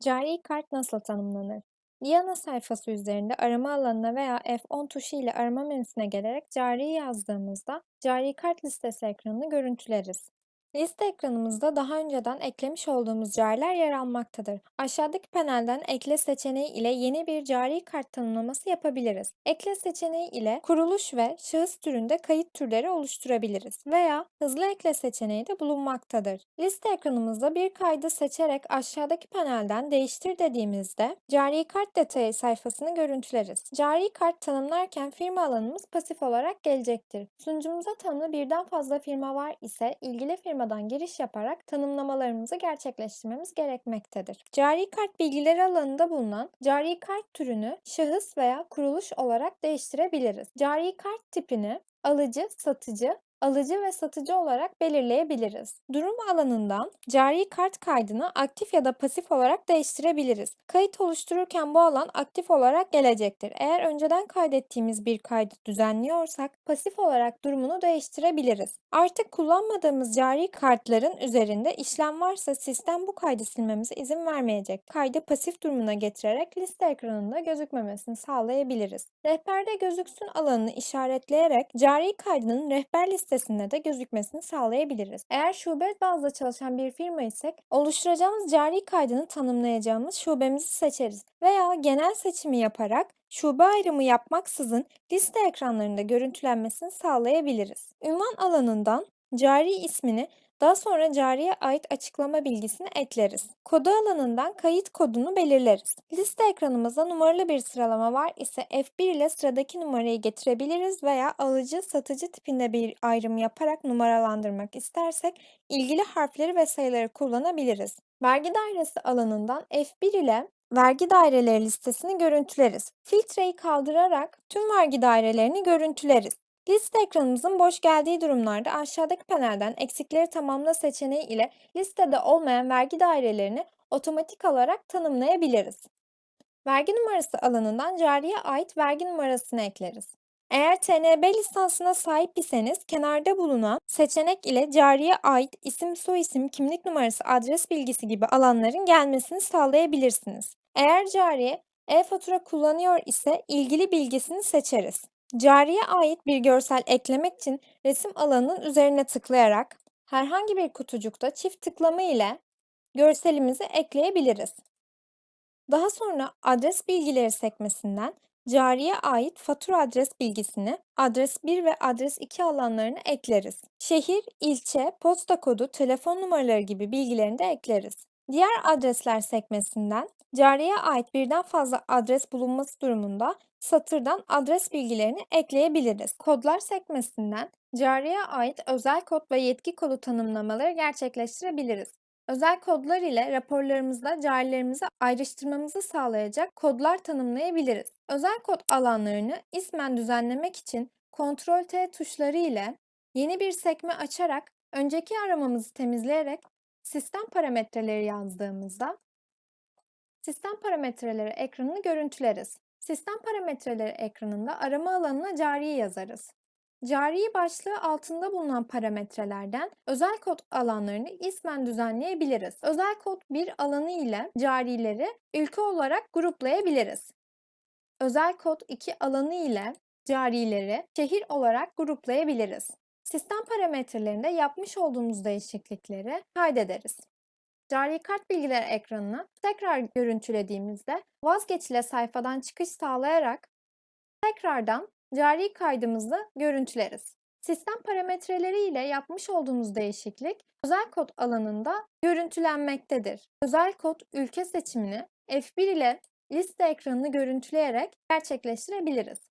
Cari kart nasıl tanımlanır? Diana sayfası üzerinde arama alanına veya F10 tuşu ile arama menüsüne gelerek cari yazdığımızda cari kart listesi ekranını görüntüleriz. Liste ekranımızda daha önceden eklemiş olduğumuz cariler yer almaktadır. Aşağıdaki panelden ekle seçeneği ile yeni bir cari kart tanımlaması yapabiliriz. Ekle seçeneği ile kuruluş ve şahıs türünde kayıt türleri oluşturabiliriz veya hızlı ekle seçeneği de bulunmaktadır. Liste ekranımızda bir kaydı seçerek aşağıdaki panelden değiştir dediğimizde cari kart detayı sayfasını görüntüleriz. Cari kart tanımlarken firma alanımız pasif olarak gelecektir. Sunucumuza tanımlı birden fazla firma var ise ilgili firmadan giriş yaparak tanımlamalarımızı gerçekleştirmemiz gerekmektedir. Cari kart bilgileri alanında bulunan cari kart türünü şahıs veya kuruluş olarak değiştirebiliriz. Cari kart tipini alıcı, satıcı, alıcı ve satıcı olarak belirleyebiliriz. Durum alanından cari kart kaydını aktif ya da pasif olarak değiştirebiliriz. Kayıt oluştururken bu alan aktif olarak gelecektir. Eğer önceden kaydettiğimiz bir kaydı düzenliyorsak pasif olarak durumunu değiştirebiliriz. Artık kullanmadığımız cari kartların üzerinde işlem varsa sistem bu kaydı silmemize izin vermeyecek. Kaydı pasif durumuna getirerek liste ekranında gözükmemesini sağlayabiliriz. Rehberde gözüksün alanını işaretleyerek cari kaydının rehber listesinde de gözükmesini sağlayabiliriz. Eğer şube bazlı çalışan bir firma isek oluşturacağımız cari kaydını tanımlayacağımız şubemizi seçeriz veya genel seçimi yaparak şube ayrımı yapmaksızın liste ekranlarında görüntülenmesini sağlayabiliriz. Ünvan alanından cari ismini daha sonra cariye ait açıklama bilgisini ekleriz. Kodu alanından kayıt kodunu belirleriz. Liste ekranımızda numaralı bir sıralama var ise F1 ile sıradaki numarayı getirebiliriz veya alıcı satıcı tipinde bir ayrım yaparak numaralandırmak istersek ilgili harfleri ve sayıları kullanabiliriz. Vergi dairesi alanından F1 ile vergi daireleri listesini görüntüleriz. Filtreyi kaldırarak tüm vergi dairelerini görüntüleriz. Liste ekranımızın boş geldiği durumlarda aşağıdaki panelden eksikleri tamamla seçeneği ile listede olmayan vergi dairelerini otomatik olarak tanımlayabiliriz. Vergi numarası alanından cariye ait vergi numarasını ekleriz. Eğer TNB lisansına sahip iseniz kenarda bulunan seçenek ile cariye ait isim, soyisim, kimlik numarası, adres bilgisi gibi alanların gelmesini sağlayabilirsiniz. Eğer cariye e-fatura kullanıyor ise ilgili bilgisini seçeriz. Cariye ait bir görsel eklemek için resim alanının üzerine tıklayarak herhangi bir kutucukta çift tıklama ile görselimizi ekleyebiliriz. Daha sonra adres bilgileri sekmesinden cariye ait fatura adres bilgisini adres 1 ve adres 2 alanlarını ekleriz. Şehir, ilçe, posta kodu, telefon numaraları gibi bilgilerini de ekleriz. Diğer adresler sekmesinden cariye ait birden fazla adres bulunması durumunda satırdan adres bilgilerini ekleyebiliriz. Kodlar sekmesinden cariye ait özel kod ve yetki kodu tanımlamaları gerçekleştirebiliriz. Özel kodlar ile raporlarımızda carilerimizi ayrıştırmamızı sağlayacak kodlar tanımlayabiliriz. Özel kod alanlarını ismen düzenlemek için Ctrl-T tuşları ile yeni bir sekme açarak önceki aramamızı temizleyerek sistem parametreleri yazdığımızda sistem parametreleri ekranını görüntüleriz. Sistem parametreleri ekranında arama alanına cari yazarız. Cari başlığı altında bulunan parametrelerden özel kod alanlarını ismen düzenleyebiliriz. Özel kod bir alanı ile carileri ülke olarak gruplayabiliriz. Özel kod 2 alanı ile carileri şehir olarak gruplayabiliriz. Sistem parametrelerinde yapmış olduğumuz değişiklikleri kaydederiz. Cari kart bilgileri ekranını tekrar görüntülediğimizde vazgeçile sayfadan çıkış sağlayarak tekrardan cari kaydımızı görüntüleriz. Sistem parametreleri ile yapmış olduğumuz değişiklik özel kod alanında görüntülenmektedir. Özel kod ülke seçimini F1 ile liste ekranını görüntüleyerek gerçekleştirebiliriz.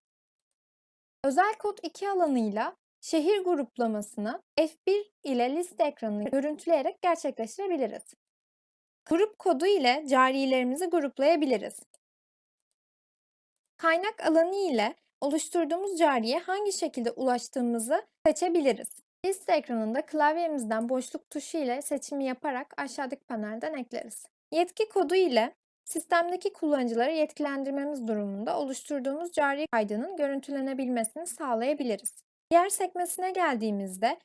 Özel kod 2 alanıyla şehir gruplamasını F1 ile liste ekranını görüntüleyerek gerçekleştirebiliriz. Grup kodu ile carilerimizi gruplayabiliriz. Kaynak alanı ile oluşturduğumuz cariye hangi şekilde ulaştığımızı seçebiliriz. Liste ekranında klavyemizden boşluk tuşu ile seçimi yaparak aşağıdaki panelden ekleriz. Yetki kodu ile sistemdeki kullanıcıları yetkilendirmemiz durumunda oluşturduğumuz cari kaydının görüntülenebilmesini sağlayabiliriz. Diğer sekmesine geldiğimizde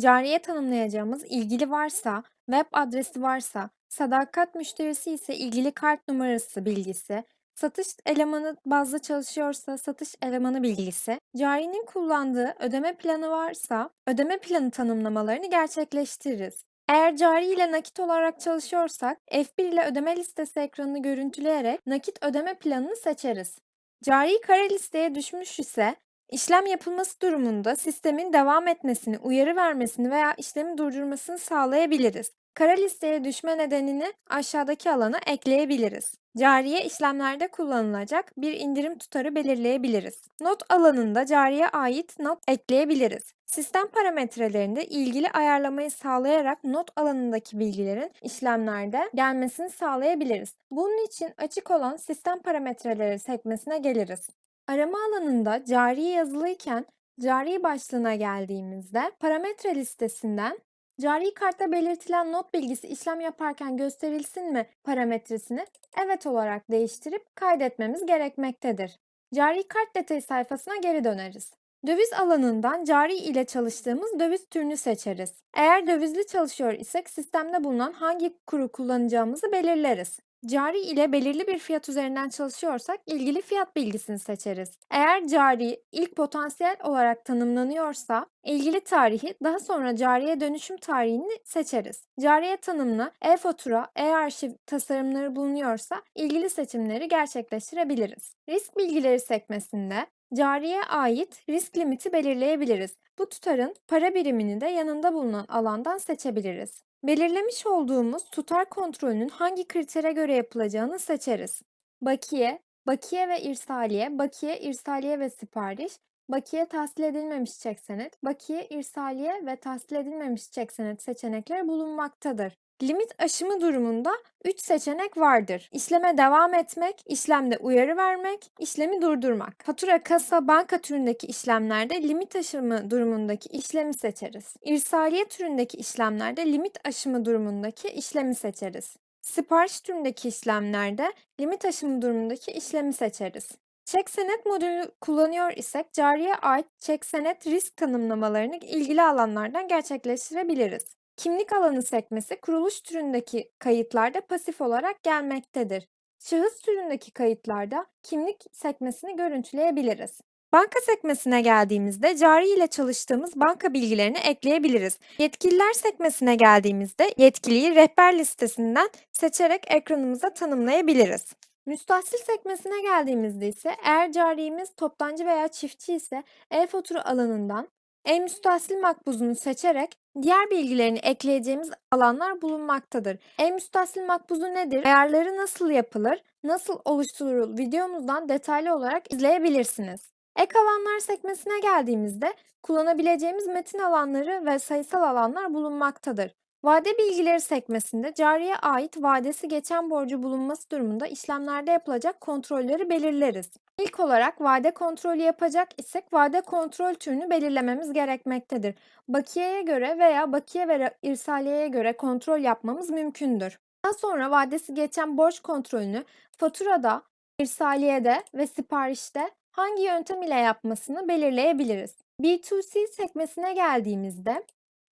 cariye tanımlayacağımız ilgili varsa, web adresi varsa, Sadakat müşterisi ise ilgili kart numarası bilgisi, satış elemanı bazlı çalışıyorsa satış elemanı bilgisi, carinin kullandığı ödeme planı varsa ödeme planı tanımlamalarını gerçekleştiririz. Eğer cari ile nakit olarak çalışıyorsak F1 ile ödeme listesi ekranını görüntüleyerek nakit ödeme planını seçeriz. Cari kara listeye düşmüş ise işlem yapılması durumunda sistemin devam etmesini, uyarı vermesini veya işlemi durdurmasını sağlayabiliriz. Kara listeye düşme nedenini aşağıdaki alana ekleyebiliriz. Cariye işlemlerde kullanılacak bir indirim tutarı belirleyebiliriz. Not alanında cariye ait not ekleyebiliriz. Sistem parametrelerinde ilgili ayarlamayı sağlayarak not alanındaki bilgilerin işlemlerde gelmesini sağlayabiliriz. Bunun için açık olan sistem parametreleri sekmesine geliriz. Arama alanında cari yazılıyken cari başlığına geldiğimizde parametre listesinden cari kartta belirtilen not bilgisi işlem yaparken gösterilsin mi parametresini evet olarak değiştirip kaydetmemiz gerekmektedir. Cari kart detayı sayfasına geri döneriz. Döviz alanından cari ile çalıştığımız döviz türünü seçeriz. Eğer dövizli çalışıyor isek sistemde bulunan hangi kuru kullanacağımızı belirleriz. Cari ile belirli bir fiyat üzerinden çalışıyorsak ilgili fiyat bilgisini seçeriz. Eğer cari ilk potansiyel olarak tanımlanıyorsa ilgili tarihi daha sonra cariye dönüşüm tarihini seçeriz. Cariye tanımlı e-fatura, e-arşiv tasarımları bulunuyorsa ilgili seçimleri gerçekleştirebiliriz. Risk bilgileri sekmesinde cariye ait risk limiti belirleyebiliriz. Bu tutarın para birimini de yanında bulunan alandan seçebiliriz. Belirlemiş olduğumuz tutar kontrolünün hangi kritere göre yapılacağını seçeriz. Bakiye, bakiye ve irsaliye, bakiye, irsaliye ve sipariş, bakiye tahsil edilmemiş çek senet, bakiye, irsaliye ve tahsil edilmemiş çek senet seçenekleri bulunmaktadır. Limit aşımı durumunda 3 seçenek vardır. İşleme devam etmek, işlemde uyarı vermek, işlemi durdurmak. Fatura, kasa, banka türündeki işlemlerde limit aşımı durumundaki işlemi seçeriz. İrsaliye türündeki işlemlerde limit aşımı durumundaki işlemi seçeriz. Sipariş türündeki işlemlerde limit aşımı durumundaki işlemi seçeriz. Çek senet modülü kullanıyor isek cariye ait çek senet risk tanımlamalarını ilgili alanlardan gerçekleştirebiliriz. Kimlik alanı sekmesi kuruluş türündeki kayıtlarda pasif olarak gelmektedir. Şahıs türündeki kayıtlarda kimlik sekmesini görüntüleyebiliriz. Banka sekmesine geldiğimizde cari ile çalıştığımız banka bilgilerini ekleyebiliriz. Yetkililer sekmesine geldiğimizde yetkiliyi rehber listesinden seçerek ekranımıza tanımlayabiliriz. Müstahsil sekmesine geldiğimizde ise eğer carimiz toptancı veya çiftçi ise e-fatura alanından e-müstahsil makbuzunu seçerek diğer bilgilerini ekleyeceğimiz alanlar bulunmaktadır. E-müstahsil makbuzu nedir? Ayarları nasıl yapılır? Nasıl oluşturulur? Videomuzdan detaylı olarak izleyebilirsiniz. Ek alanlar sekmesine geldiğimizde kullanabileceğimiz metin alanları ve sayısal alanlar bulunmaktadır. Vade bilgileri sekmesinde cariye ait vadesi geçen borcu bulunması durumunda işlemlerde yapılacak kontrolleri belirleriz. İlk olarak vade kontrolü yapacak isek vade kontrol türünü belirlememiz gerekmektedir. Bakiyeye göre veya bakiye ve irsaliyeye göre kontrol yapmamız mümkündür. Daha sonra vadesi geçen borç kontrolünü faturada, irsaliyede ve siparişte hangi yöntem ile yapmasını belirleyebiliriz. B2C sekmesine geldiğimizde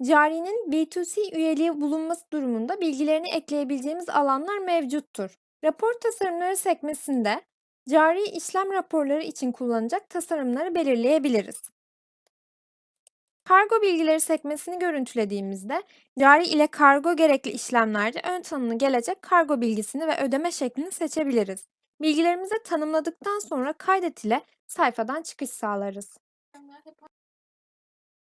Carinin B2C üyeliği bulunması durumunda bilgilerini ekleyebileceğimiz alanlar mevcuttur. Rapor tasarımları sekmesinde cari işlem raporları için kullanacak tasarımları belirleyebiliriz. Kargo bilgileri sekmesini görüntülediğimizde cari ile kargo gerekli işlemlerde ön tanımlı gelecek kargo bilgisini ve ödeme şeklini seçebiliriz. Bilgilerimizi tanımladıktan sonra kaydet ile sayfadan çıkış sağlarız.